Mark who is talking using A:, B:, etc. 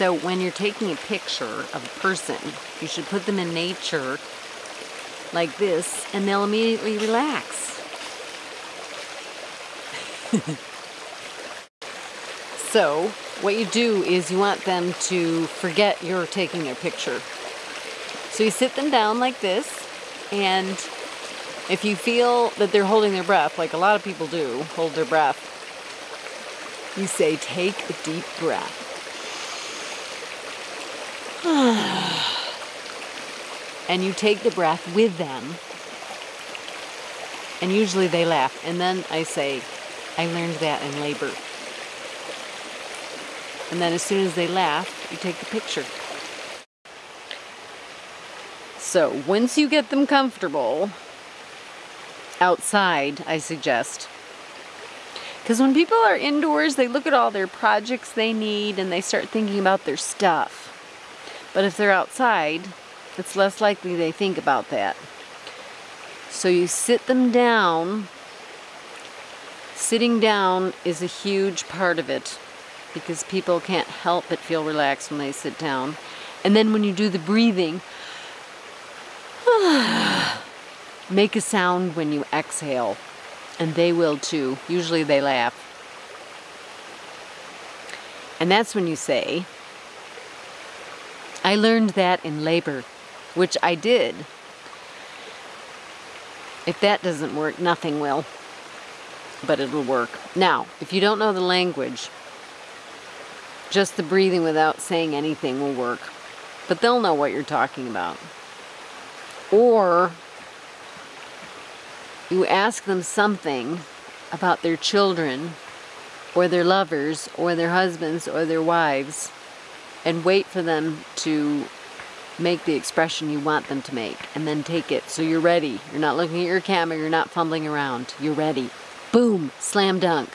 A: So when you're taking a picture of a person, you should put them in nature like this and they'll immediately relax. so what you do is you want them to forget you're taking a picture. So you sit them down like this and if you feel that they're holding their breath, like a lot of people do, hold their breath, you say, take a deep breath. and you take the breath with them. And usually they laugh. And then I say, I learned that in labor. And then as soon as they laugh, you take the picture. So once you get them comfortable, outside, I suggest. Because when people are indoors, they look at all their projects they need and they start thinking about their stuff. But if they're outside, it's less likely they think about that. So you sit them down. Sitting down is a huge part of it because people can't help but feel relaxed when they sit down. And then when you do the breathing, make a sound when you exhale. And they will too. Usually they laugh. And that's when you say, I learned that in labor, which I did. If that doesn't work, nothing will. But it'll work. Now, if you don't know the language, just the breathing without saying anything will work. But they'll know what you're talking about. Or you ask them something about their children or their lovers or their husbands or their wives and wait for them to make the expression you want them to make and then take it so you're ready. You're not looking at your camera, you're not fumbling around. You're ready. Boom, slam dunk.